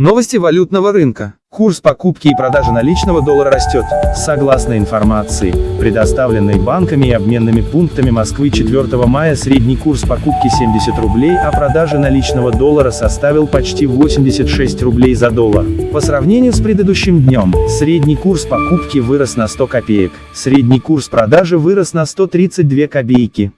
Новости валютного рынка. Курс покупки и продажи наличного доллара растет. Согласно информации, предоставленной банками и обменными пунктами Москвы 4 мая средний курс покупки 70 рублей, а продажи наличного доллара составил почти 86 рублей за доллар. По сравнению с предыдущим днем, средний курс покупки вырос на 100 копеек, средний курс продажи вырос на 132 копейки.